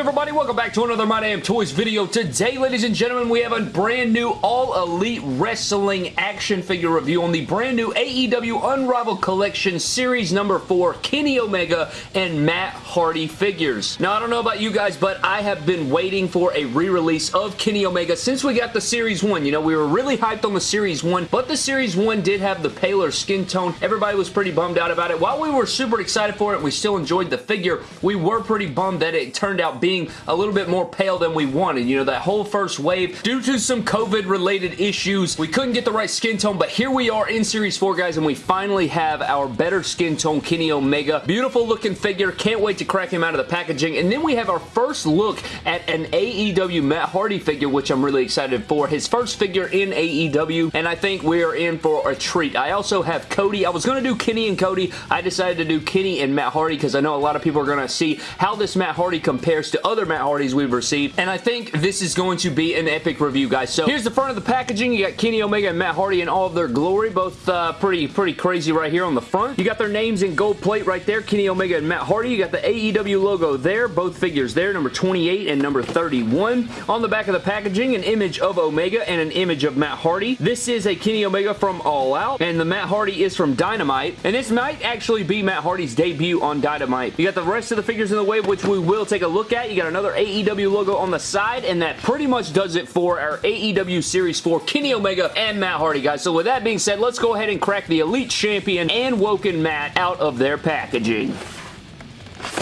good everybody? Welcome back to another My Damn Toys video. Today, ladies and gentlemen, we have a brand new All Elite Wrestling action figure review on the brand new AEW Unrivaled Collection Series number 4 Kenny Omega and Matt Hardy figures. Now, I don't know about you guys, but I have been waiting for a re-release of Kenny Omega since we got the Series 1. You know, we were really hyped on the Series 1, but the Series 1 did have the paler skin tone. Everybody was pretty bummed out about it. While we were super excited for it, we still enjoyed the figure, we were pretty bummed that it turned turned out being a little bit more pale than we wanted. You know, that whole first wave, due to some COVID-related issues, we couldn't get the right skin tone, but here we are in Series 4, guys, and we finally have our better skin tone Kenny Omega. Beautiful looking figure. Can't wait to crack him out of the packaging. And then we have our first look at an AEW Matt Hardy figure, which I'm really excited for. His first figure in AEW, and I think we are in for a treat. I also have Cody. I was going to do Kenny and Cody. I decided to do Kenny and Matt Hardy because I know a lot of people are going to see how this Matt Hardy compares compares other Matt Hardys we've received, and I think this is going to be an epic review, guys. So here's the front of the packaging. You got Kenny Omega and Matt Hardy in all of their glory, both uh, pretty, pretty crazy right here on the front. You got their names in gold plate right there, Kenny Omega and Matt Hardy. You got the AEW logo there, both figures there, number 28 and number 31. On the back of the packaging, an image of Omega and an image of Matt Hardy. This is a Kenny Omega from All Out, and the Matt Hardy is from Dynamite, and this might actually be Matt Hardy's debut on Dynamite. You got the rest of the figures in the wave, which we will take a look at. You got another AEW logo on the side, and that pretty much does it for our AEW Series 4 Kenny Omega and Matt Hardy, guys. So with that being said, let's go ahead and crack the Elite Champion and Woken Matt out of their packaging.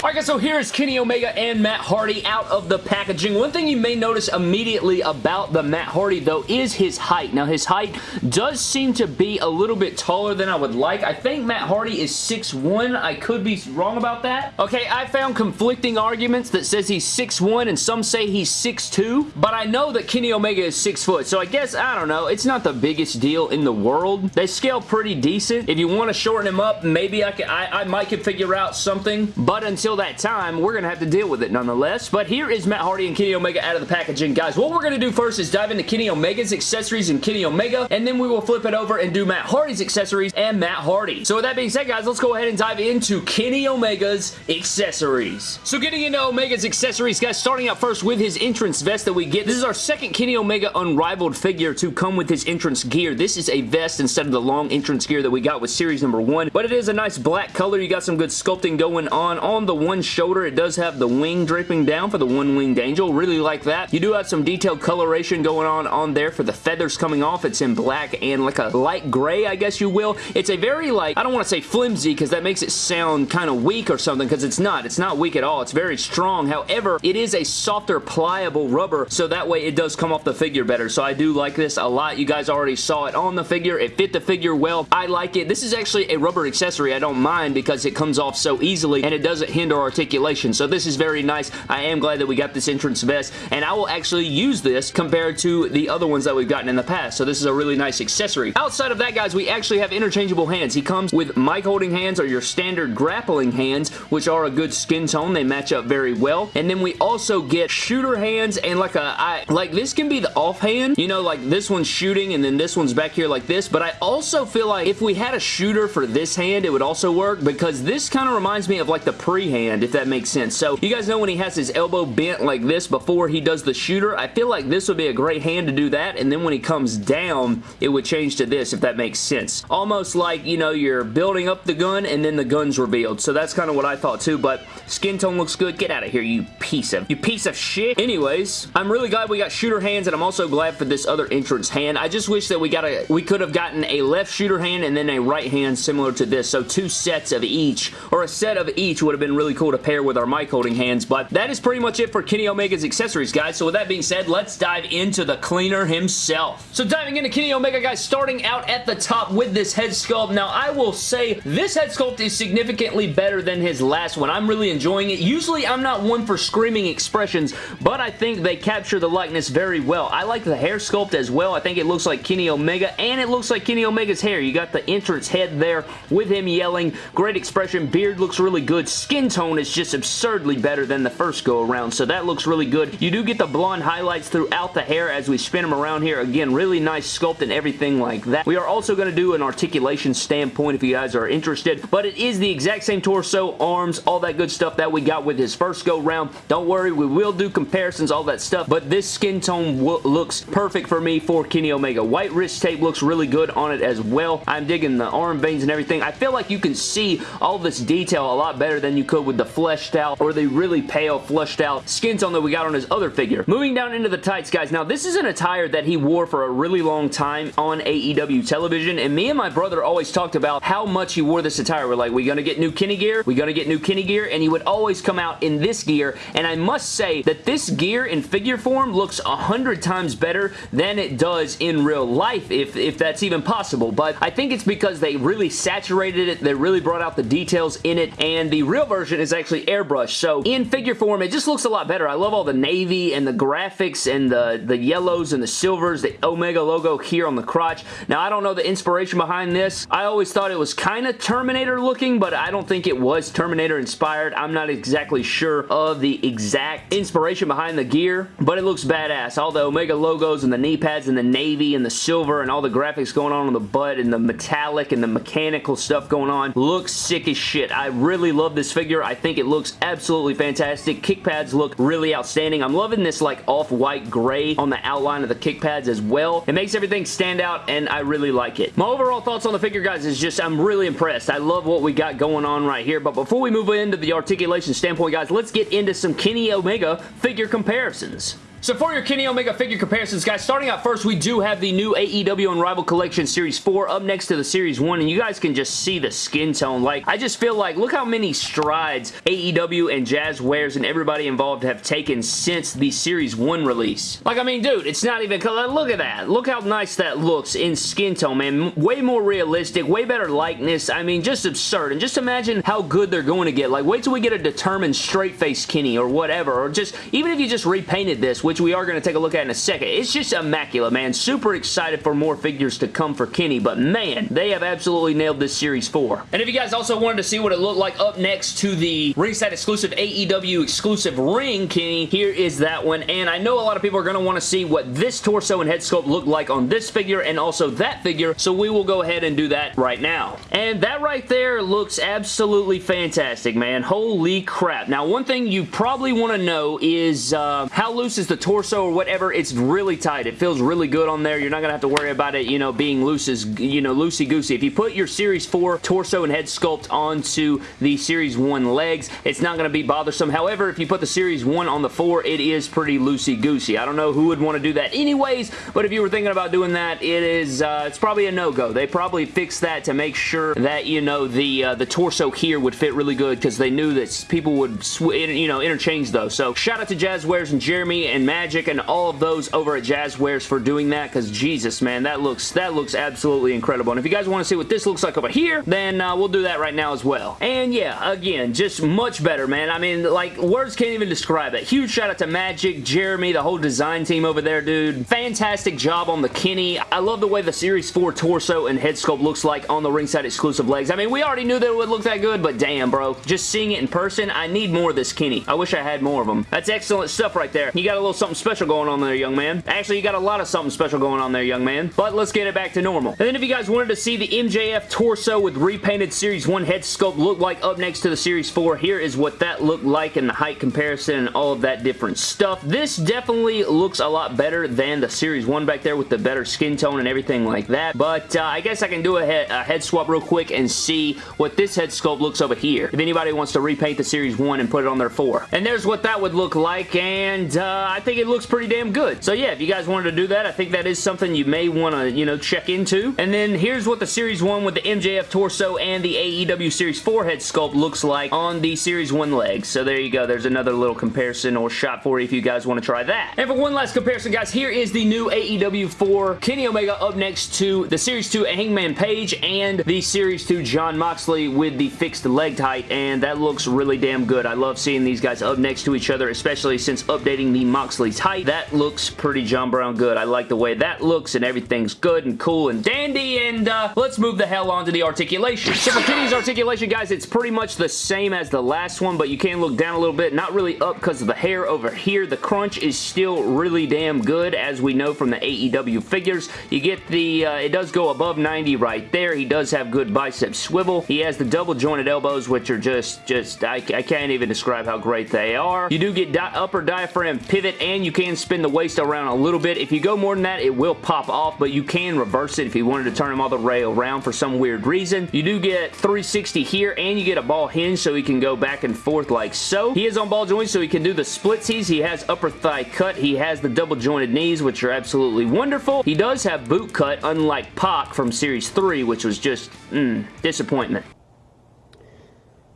Alright guys, so here is Kenny Omega and Matt Hardy out of the packaging. One thing you may notice immediately about the Matt Hardy though is his height. Now his height does seem to be a little bit taller than I would like. I think Matt Hardy is 6'1". I could be wrong about that. Okay, I found conflicting arguments that says he's 6'1", and some say he's 6'2", but I know that Kenny Omega is 6 foot, so I guess, I don't know, it's not the biggest deal in the world. They scale pretty decent. If you want to shorten him up, maybe I, can, I, I might could figure out something, but until until that time, we're going to have to deal with it nonetheless. But here is Matt Hardy and Kenny Omega out of the packaging. Guys, what we're going to do first is dive into Kenny Omega's accessories and Kenny Omega, and then we will flip it over and do Matt Hardy's accessories and Matt Hardy. So with that being said, guys, let's go ahead and dive into Kenny Omega's accessories. So getting into Omega's accessories, guys, starting out first with his entrance vest that we get. This is our second Kenny Omega Unrivaled figure to come with his entrance gear. This is a vest instead of the long entrance gear that we got with series number one, but it is a nice black color. You got some good sculpting going on on the one shoulder. It does have the wing draping down for the one-winged angel. Really like that. You do have some detailed coloration going on on there for the feathers coming off. It's in black and like a light gray, I guess you will. It's a very like, I don't want to say flimsy because that makes it sound kind of weak or something because it's not. It's not weak at all. It's very strong. However, it is a softer, pliable rubber so that way it does come off the figure better. So I do like this a lot. You guys already saw it on the figure. It fit the figure well. I like it. This is actually a rubber accessory. I don't mind because it comes off so easily and it doesn't hinder articulation articulation. So this is very nice. I am glad that we got this entrance vest, and I will actually use this compared to the other ones that we've gotten in the past. So this is a really nice accessory. Outside of that, guys, we actually have interchangeable hands. He comes with mic holding hands or your standard grappling hands, which are a good skin tone. They match up very well. And then we also get shooter hands and like a, I, like this can be the off hand. You know, like this one's shooting and then this one's back here like this. But I also feel like if we had a shooter for this hand, it would also work because this kind of reminds me of like the pre-hand, if that makes sense. So you guys know when he has his elbow bent like this before he does the shooter, I feel like this would be a great hand to do that, and then when he comes down, it would change to this, if that makes sense. Almost like, you know, you're building up the gun, and then the gun's revealed. So that's kind of what I thought too, but skin tone looks good. Get out of here, you piece of, you piece of shit. Anyways, I'm really glad we got shooter hands, and I'm also glad for this other entrance hand. I just wish that we got a, we could have gotten a left shooter hand and then a right hand similar to this. So two sets of each, or a set of each would have been really cool to pair with our mic holding hands, but that is pretty much it for Kenny Omega's accessories, guys. So with that being said, let's dive into the cleaner himself. So diving into Kenny Omega, guys, starting out at the top with this head sculpt. Now, I will say this head sculpt is significantly better than his last one. I'm really enjoying it. Usually, I'm not one for screaming expressions, but I think they capture the likeness very well. I like the hair sculpt as well. I think it looks like Kenny Omega, and it looks like Kenny Omega's hair. You got the entrance head there with him yelling. Great expression. Beard looks really good. Skin tone is just absurdly better than the first go around, so that looks really good. You do get the blonde highlights throughout the hair as we spin them around here. Again, really nice sculpt and everything like that. We are also going to do an articulation standpoint if you guys are interested, but it is the exact same torso, arms, all that good stuff that we got with his first go round. Don't worry, we will do comparisons, all that stuff, but this skin tone looks perfect for me for Kenny Omega. White wrist tape looks really good on it as well. I'm digging the arm veins and everything. I feel like you can see all this detail a lot better than you could with the fleshed out or the really pale fleshed out skin tone that we got on his other figure. Moving down into the tights, guys. Now, this is an attire that he wore for a really long time on AEW television, and me and my brother always talked about how much he wore this attire. We're like, we're gonna get new Kenny gear? We gonna get new Kenny gear? And he would always come out in this gear, and I must say that this gear in figure form looks a hundred times better than it does in real life, if, if that's even possible. But I think it's because they really saturated it, they really brought out the details in it, and the real version is actually airbrushed. So in figure form, it just looks a lot better. I love all the navy and the graphics and the, the yellows and the silvers, the Omega logo here on the crotch. Now, I don't know the inspiration behind this. I always thought it was kind of Terminator looking, but I don't think it was Terminator inspired. I'm not exactly sure of the exact inspiration behind the gear, but it looks badass. All the Omega logos and the knee pads and the navy and the silver and all the graphics going on on the butt and the metallic and the mechanical stuff going on looks sick as shit. I really love this figure. I think it looks absolutely fantastic. Kick pads look really outstanding. I'm loving this like off-white gray on the outline of the kick pads as well. It makes everything stand out and I really like it. My overall thoughts on the figure, guys, is just I'm really impressed. I love what we got going on right here, but before we move into the articulation standpoint, guys, let's get into some Kenny Omega figure comparisons. So for your Kenny Omega figure comparisons, guys, starting out first, we do have the new AEW Unrivaled Collection Series 4 up next to the Series 1, and you guys can just see the skin tone. Like, I just feel like, look how many strides AEW and Jazwares and everybody involved have taken since the Series 1 release. Like, I mean, dude, it's not even, look at that. Look how nice that looks in skin tone, man. Way more realistic, way better likeness. I mean, just absurd. And just imagine how good they're going to get. Like, wait till we get a determined straight-face Kenny or whatever, or just, even if you just repainted this, which we are going to take a look at in a second. It's just immaculate, man. Super excited for more figures to come for Kenny, but man, they have absolutely nailed this Series 4. And if you guys also wanted to see what it looked like up next to the ringside exclusive AEW exclusive ring Kenny, here is that one. And I know a lot of people are going to want to see what this torso and head sculpt look like on this figure and also that figure, so we will go ahead and do that right now. And that right there looks absolutely fantastic, man. Holy crap. Now, one thing you probably want to know is uh, how loose is the torso or whatever, it's really tight. It feels really good on there. You're not going to have to worry about it, you know, being loose as, you know, loosey-goosey. If you put your Series 4 torso and head sculpt onto the Series 1 legs, it's not going to be bothersome. However, if you put the Series 1 on the 4, it is pretty loosey-goosey. I don't know who would want to do that anyways, but if you were thinking about doing that, it is, uh, it's probably a no-go. They probably fixed that to make sure that, you know, the, uh, the torso here would fit really good because they knew that people would, you know, interchange those. So, shout out to Jazwares and Jeremy and Magic and all of those over at Jazwares for doing that because Jesus, man, that looks that looks absolutely incredible. And if you guys want to see what this looks like over here, then uh, we'll do that right now as well. And yeah, again, just much better, man. I mean, like, words can't even describe it. Huge shout out to Magic, Jeremy, the whole design team over there, dude. Fantastic job on the Kenny. I love the way the Series 4 torso and head sculpt looks like on the ringside exclusive legs. I mean, we already knew that it would look that good, but damn, bro. Just seeing it in person, I need more of this Kenny. I wish I had more of them. That's excellent stuff right there. You got a little something special going on there, young man. Actually, you got a lot of something special going on there, young man. But let's get it back to normal. And then if you guys wanted to see the MJF torso with repainted Series 1 head sculpt look like up next to the Series 4, here is what that looked like in the height comparison and all of that different stuff. This definitely looks a lot better than the Series 1 back there with the better skin tone and everything like that. But uh, I guess I can do a head, a head swap real quick and see what this head sculpt looks over here. If anybody wants to repaint the Series 1 and put it on their 4. And there's what that would look like, and uh, I think it looks pretty damn good. So yeah, if you guys wanted to do that, I think that is something you may want to, you know, check into. And then here's what the Series 1 with the MJF torso and the AEW Series 4 head sculpt looks like on the Series 1 legs. So there you go. There's another little comparison or shot for you if you guys want to try that. And for one last comparison, guys, here is the new AEW 4 Kenny Omega up next to the Series 2 Hangman Page and the Series 2 Jon Moxley with the fixed leg height, and that looks really damn good. I love seeing these guys up next to each other, especially since updating the Moxley ridiculously tight. That looks pretty John Brown good. I like the way that looks and everything's good and cool and dandy and uh, let's move the hell on to the articulation. So for Kenny's articulation, guys, it's pretty much the same as the last one, but you can look down a little bit. Not really up because of the hair over here. The crunch is still really damn good, as we know from the AEW figures. You get the, uh, it does go above 90 right there. He does have good bicep swivel. He has the double jointed elbows, which are just, just, I, I can't even describe how great they are. You do get di upper diaphragm pivot, and you can spin the waist around a little bit. If you go more than that, it will pop off, but you can reverse it if you wanted to turn him all the way around for some weird reason. You do get 360 here, and you get a ball hinge so he can go back and forth like so. He is on ball joints, so he can do the splitsies. He has upper thigh cut. He has the double jointed knees, which are absolutely wonderful. He does have boot cut, unlike Pac from Series 3, which was just, mm, disappointment.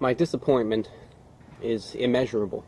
My disappointment is immeasurable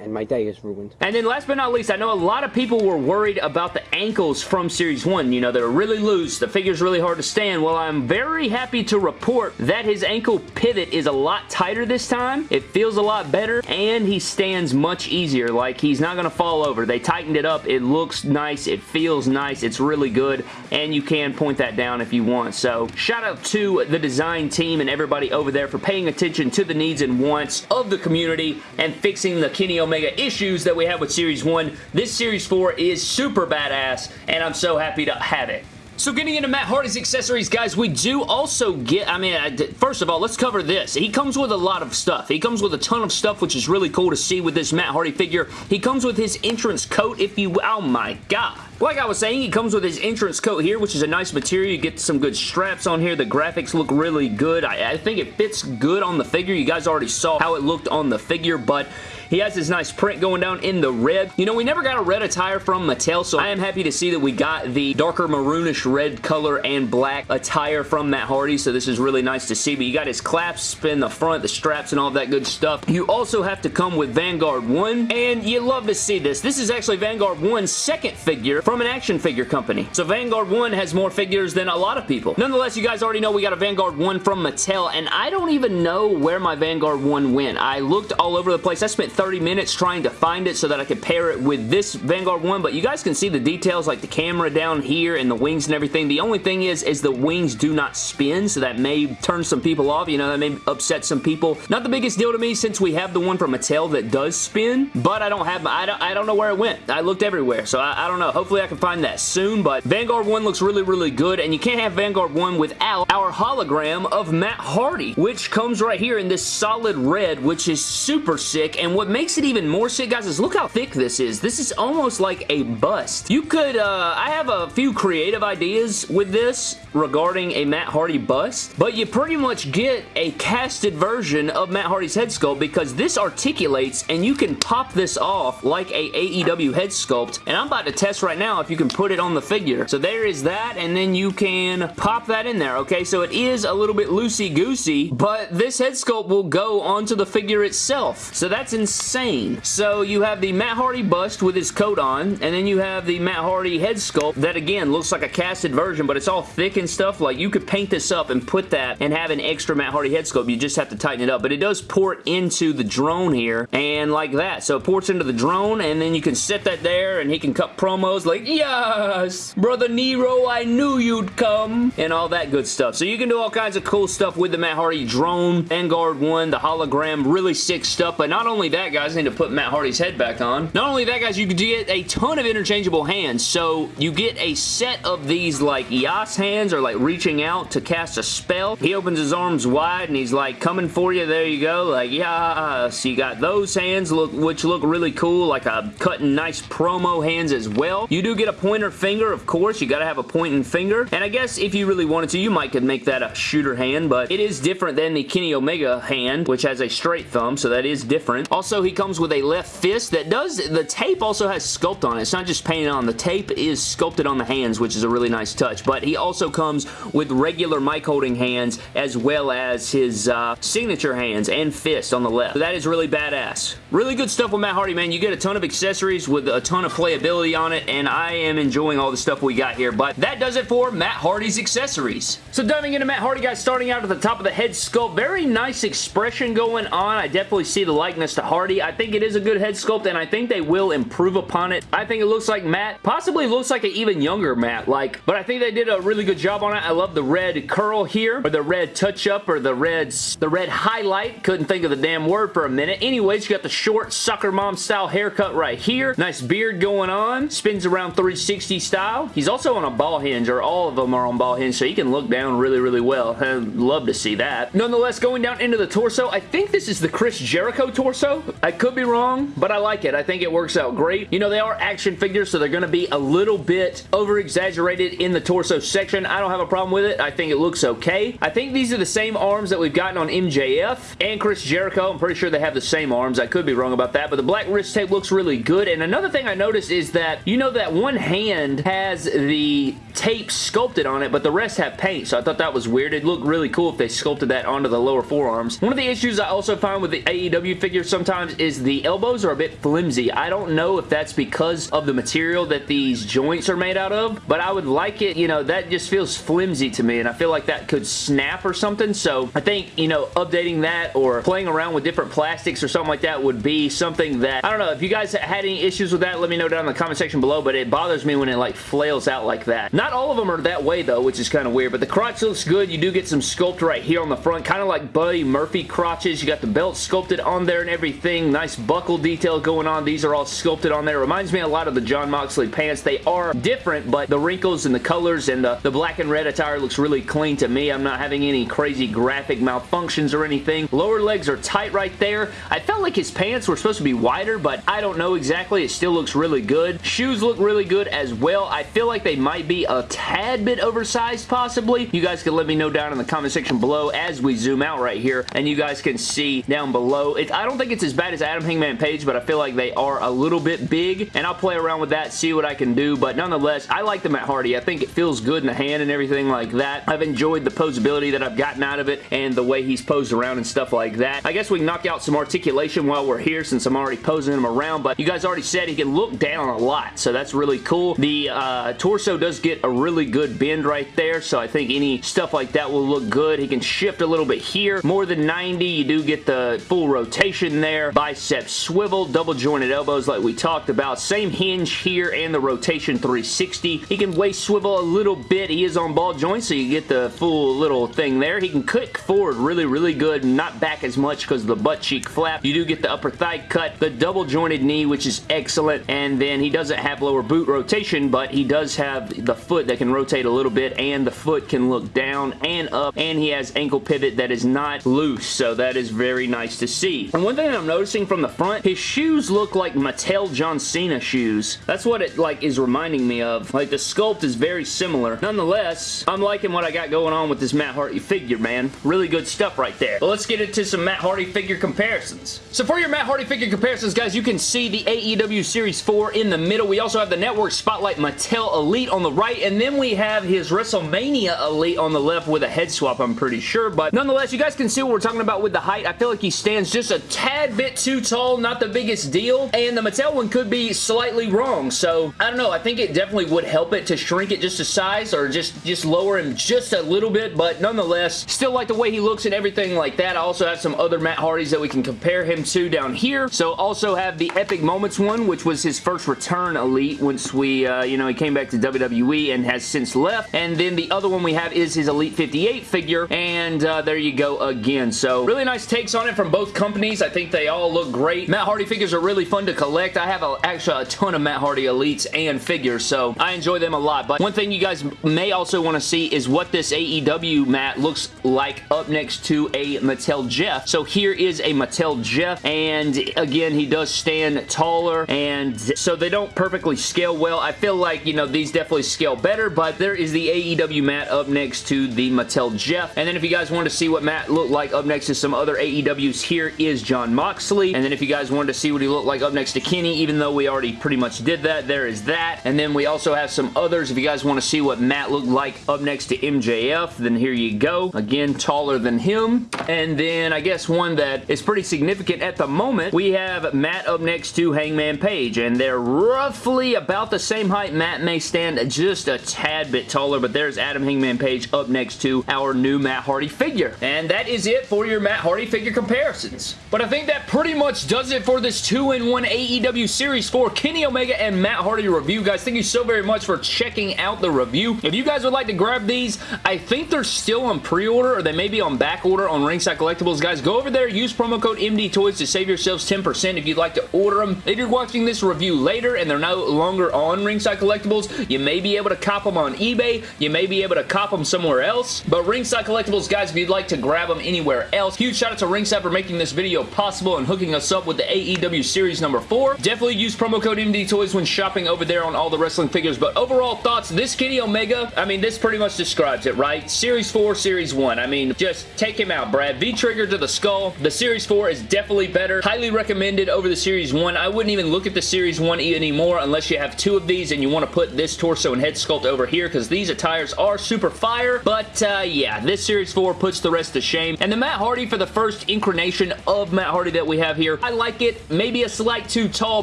and my day is ruined. And then last but not least, I know a lot of people were worried about the ankles from Series 1. You know, they're really loose. The figure's really hard to stand. Well, I'm very happy to report that his ankle pivot is a lot tighter this time. It feels a lot better, and he stands much easier. Like, he's not going to fall over. They tightened it up. It looks nice. It feels nice. It's really good, and you can point that down if you want. So, shout out to the design team and everybody over there for paying attention to the needs and wants of the community and fixing the Kenny Omega issues that we have with Series 1. This Series 4 is super badass, and I'm so happy to have it. So getting into Matt Hardy's accessories, guys, we do also get, I mean, first of all, let's cover this. He comes with a lot of stuff. He comes with a ton of stuff, which is really cool to see with this Matt Hardy figure. He comes with his entrance coat, if you, oh my god. Like I was saying, he comes with his entrance coat here, which is a nice material. You get some good straps on here. The graphics look really good. I, I think it fits good on the figure. You guys already saw how it looked on the figure, but he has his nice print going down in the red. You know, we never got a red attire from Mattel, so I am happy to see that we got the darker maroonish red color and black attire from Matt Hardy, so this is really nice to see. But you got his clasp in the front, the straps, and all that good stuff. You also have to come with Vanguard 1, and you love to see this. This is actually Vanguard 1's second figure from an action figure company. So Vanguard 1 has more figures than a lot of people. Nonetheless, you guys already know we got a Vanguard 1 from Mattel, and I don't even know where my Vanguard 1 went. I looked all over the place. I spent 30 minutes trying to find it so that I could pair it with this Vanguard one, but you guys can see the details like the camera down here and the wings and everything. The only thing is, is the wings do not spin, so that may turn some people off. You know, that may upset some people. Not the biggest deal to me since we have the one from Mattel that does spin, but I don't have, I don't, I don't know where it went. I looked everywhere, so I, I don't know. Hopefully I can find that soon, but Vanguard 1 looks really, really good, and you can't have Vanguard 1 without our hologram of Matt Hardy, which comes right here in this solid red, which is super sick, and what makes it even more sick, guys, is look how thick this is. This is almost like a bust. You could, uh, I have a few creative ideas with this regarding a Matt Hardy bust, but you pretty much get a casted version of Matt Hardy's head sculpt because this articulates and you can pop this off like a AEW head sculpt, and I'm about to test right now if you can put it on the figure. So there is that, and then you can pop that in there, okay? So it is a little bit loosey-goosey, but this head sculpt will go onto the figure itself. So that's insane insane. So you have the Matt Hardy bust with his coat on, and then you have the Matt Hardy head sculpt that again looks like a casted version, but it's all thick and stuff. Like you could paint this up and put that and have an extra Matt Hardy head sculpt. You just have to tighten it up, but it does port into the drone here, and like that. So it ports into the drone, and then you can set that there, and he can cut promos like, yes, Brother Nero, I knew you'd come, and all that good stuff. So you can do all kinds of cool stuff with the Matt Hardy drone, Vanguard 1, the hologram, really sick stuff, but not only that, guys, need to put Matt Hardy's head back on. Not only that, guys, you can get a ton of interchangeable hands. So you get a set of these like Yas hands or like reaching out to cast a spell. He opens his arms wide and he's like coming for you. There you go. Like, yeah. So you got those hands look which look really cool. Like a cutting nice promo hands as well. You do get a pointer finger, of course. You got to have a pointing finger. And I guess if you really wanted to, you might could make that a shooter hand, but it is different than the Kenny Omega hand, which has a straight thumb, so that is different. Also, he comes with a left fist that does, the tape also has sculpt on it. It's not just painted on. The tape is sculpted on the hands, which is a really nice touch. But he also comes with regular mic holding hands as well as his uh, signature hands and fist on the left. So that is really badass. Really good stuff with Matt Hardy, man. You get a ton of accessories with a ton of playability on it, and I am enjoying all the stuff we got here. But that does it for Matt Hardy's accessories. So diving into Matt Hardy, guys, starting out at the top of the head sculpt, very nice expression going on. I definitely see the likeness to Hardy. I think it is a good head sculpt, and I think they will improve upon it. I think it looks like Matt, possibly looks like an even younger Matt, like, but I think they did a really good job on it. I love the red curl here, or the red touch-up, or the red, the red highlight. Couldn't think of the damn word for a minute. Anyways, you got the short soccer mom style haircut right here. Nice beard going on. Spins around 360 style. He's also on a ball hinge, or all of them are on ball hinge, so he can look down really, really well. I'd love to see that. Nonetheless, going down into the torso, I think this is the Chris Jericho torso. I could be wrong, but I like it. I think it works out great. You know, they are action figures, so they're going to be a little bit over-exaggerated in the torso section. I don't have a problem with it. I think it looks okay. I think these are the same arms that we've gotten on MJF and Chris Jericho. I'm pretty sure they have the same arms. I could be wrong about that, but the black wrist tape looks really good. And another thing I noticed is that, you know that one hand has the tape sculpted on it, but the rest have paint, so I thought that was weird. It'd look really cool if they sculpted that onto the lower forearms. One of the issues I also find with the AEW figures sometimes is the elbows are a bit flimsy. I don't know if that's because of the material that these joints are made out of, but I would like it, you know, that just feels flimsy to me, and I feel like that could snap or something, so I think, you know, updating that or playing around with different plastics or something like that would be something that, I don't know, if you guys had any issues with that, let me know down in the comment section below, but it bothers me when it like flails out like that. Not all of them are that way though, which is kind of weird, but the crotch looks good. You do get some sculpt right here on the front, kind of like Buddy Murphy crotches. You got the belt sculpted on there and everything. Nice buckle detail going on. These are all sculpted on there. Reminds me a lot of the Jon Moxley pants. They are different, but the wrinkles and the colors and the, the black and red attire looks really clean to me. I'm not having any crazy graphic malfunctions or anything. Lower legs are tight right there. I felt like his pants were supposed to be wider, but I don't know exactly. It still looks really good. Shoes look really good as well. I feel like they might be a tad bit oversized possibly. You guys can let me know down in the comment section below as we zoom out right here, and you guys can see down below. It, I don't think it's as bad as Adam Hangman Page, but I feel like they are a little bit big, and I'll play around with that, see what I can do, but nonetheless, I like the Matt Hardy. I think it feels good in the hand and everything like that. I've enjoyed the posability that I've gotten out of it and the way he's posed around and stuff like that. I guess we can knock out some articulation while we're here since I'm already posing him around, but you guys already said he can look down a lot, so that's really cool. The uh, torso does get a really good bend right there, so I think any stuff like that will look good. He can shift a little bit here. More than 90, you do get the full rotation there. Bicep swivel, double jointed elbows like we talked about. Same hinge here and the rotation 360. He can waist swivel a little bit. He is on ball joints, so you get the full little thing there. He can kick forward really, really good, not back as much because of the butt cheek flap. You do get the upper thigh cut, the double jointed knee, which is excellent, and then he doesn't have lower boot rotation, but he does have the foot that can rotate a little bit, and the foot can look down and up, and he has ankle pivot that is not loose, so that is very nice to see. And one thing I'm noticing from the front, his shoes look like Mattel John Cena shoes. That's what it like is reminding me of. Like the sculpt is very similar. Nonetheless, I'm liking what I got going on with this Matt Hardy figure, man. Really good stuff right there. But let's get into some Matt Hardy figure comparisons. So for your Matt Hardy figure comparisons, guys, you can see the AEW Series 4 in the middle. We also have the Network Spotlight Mattel Elite on the right, and then we have his WrestleMania Elite on the left with a head swap, I'm pretty sure. But nonetheless, you guys can see what we're talking about with the height. I feel like he stands just a tad bit too tall, not the biggest deal. And the Mattel one could be slightly wrong. So, I don't know. I think it definitely would help it to shrink it just a size or just, just lower him just a little bit. But nonetheless, still like the way he looks and everything like that. I also have some other Matt Hardys that we can compare him to down here. So, also have the Epic Moments one, which was his first return Elite once we, uh, you know, he came back to WWE and has since left. And then the other one we have is his Elite 58 figure, and uh, there you go again. So really nice takes on it from both companies. I think they all look great. Matt Hardy figures are really fun to collect. I have a, actually a ton of Matt Hardy Elites and figures, so I enjoy them a lot. But one thing you guys may also want to see is what this AEW Matt looks like up next to a Mattel Jeff. So here is a Mattel Jeff, and again, he does stand taller, and so they don't perfectly scale well. I feel like, you know, these definitely scale better, but there is the AEW Matt up next to the Mattel Jeff. And then if you guys want to see what Matt looked like up next to some other AEWs, here is Jon Moxley. And then if you guys wanted to see what he looked like up next to Kenny, even though we already pretty much did that, there is that. And then we also have some others. If you guys want to see what Matt looked like up next to MJF, then here you go. Again, taller than him. And then I guess one that is pretty significant at the moment, we have Matt up next to Hangman Page, and they're roughly about the same height. Matt may stand just a tad bit taller, but there's Adam Hangman Page up next to our new Matt Hardy figure. And that is it for your Matt Hardy figure comparisons. But I think that pretty much does it for this 2-in-1 AEW Series 4 Kenny Omega and Matt Hardy review. Guys, thank you so very much for checking out the review. If you guys would like to grab these, I think they're still on pre-order or they may be on back order on Ringside Collectibles. Guys, go over there, use promo code MD Toys to save yourselves 10% if you'd like to order them. If you're watching this review later and they're no longer on Ringside Collectibles, you may be able to cop them on eBay. You may be able to cop them somewhere else. But Ringside Collectibles, guys, if you'd like to grab them anywhere else, huge shout out to Ringside for making this video possible and hooking us up with the AEW Series number 4. Definitely use promo code MD Toys when shopping over there on all the wrestling figures. But overall thoughts, this Kenny Omega, I mean, this pretty much describes it, right? Series 4, Series 1. I mean, just take him out, Brad. V-trigger to the skull. The Series 4 is definitely better. Highly recommended over the Series 1. I wouldn't even look at the Series 1 anymore unless you have two of these and you want to put this torso and head sculpt over here because these attires are super fire. But uh, yeah, this Series 4 puts the rest to shame. And the Matt Hardy for the first incarnation of Matt Hardy that we have here, I like it. Maybe a slight too tall,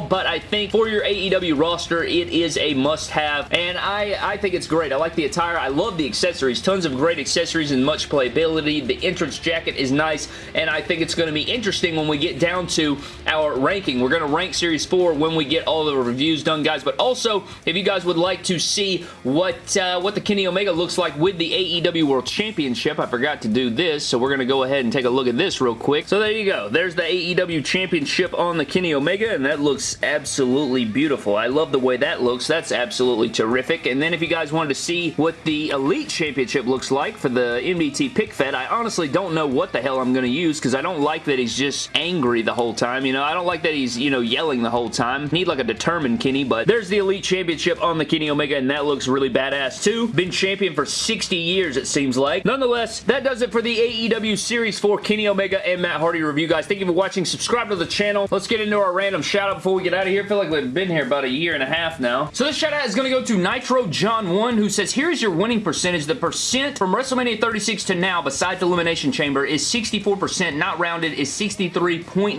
but I think for your AEW roster, it is a must-have. And I, I think it's great. I like the attire. I love the accessories. Tons of great accessories and much playability. The entrance jacket is nice, and I think it's going to be interesting when we get down to our ranking. We're going to rank Series 4 when we get all the reviews done, guys. But also, if you guys would like to see what, uh, what the Kenny Omega looks like with the AEW World Championship, I forgot to do this, so we're going to go ahead and take a look at this real quick. So there you go. There's the AEW Championship on the Kenny Omega, and that looks absolutely beautiful. I love the way that looks. That's absolutely terrific. And then if you guys wanted to see what the Elite Championship looks like for the MDT pick fed, I honestly don't know what the hell I'm going to use because I don't like that he's just angry the whole time. You know, I don't like that he's, you know, yelling the whole time. Need like a determined Kenny, but there's the Elite Championship on the Kenny Omega, and that looks really badass too. Been champion for 60 years, it seems like. Nonetheless, that does it for the AEW Series 4 Kenny Omega and Matt Hardy review, guys. Thank you for watching. Subscribe to the channel. Let's get into our random shout out before we get out of here. I feel like we've been here about a year and a half now. So this shout out is going to go to Nitro John 1 who says, here's your winning percentage. The percent from WrestleMania 36 to now besides Elimination Chamber is 64%. Not rounded is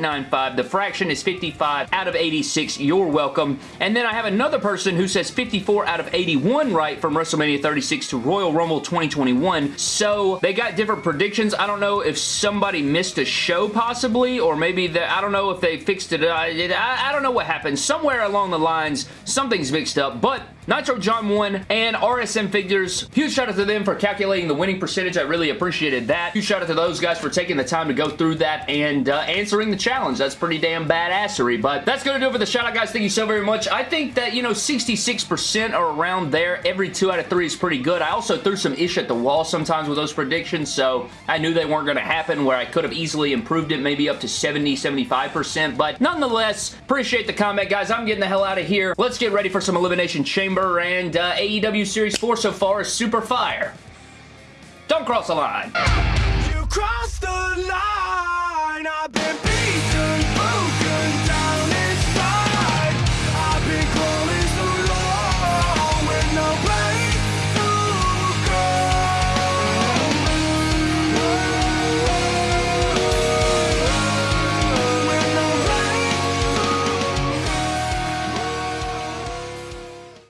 63.95. The fraction is 55 out of 86. You're welcome. And then I have another person who says 54 out of 81 right from WrestleMania 36 to Royal Rumble 2021. So they got different predictions. I don't know if somebody missed a show possibly or maybe the, I don't know if they fixed it. I, I, I don't know what happened. Somewhere along the lines, something's mixed up. But Nitro John 1 and RSM Figures. Huge shout out to them for calculating the winning percentage. I really appreciated that. Huge shout out to those guys for taking the time to go through that and uh, answering the challenge. That's pretty damn badassery. But that's going to do it for the shout out, guys. Thank you so very much. I think that, you know, 66% are around there. Every two out of three is pretty good. I also threw some ish at the wall sometimes with those predictions, so I knew they weren't going to happen where I could have easily improved it maybe up to 70, 75%. But nonetheless, appreciate the comment, guys. I'm getting the hell out of here. Let's get ready for some Elimination And uh, AEW Series 4 so far is super fire. Don't cross the line. You the line.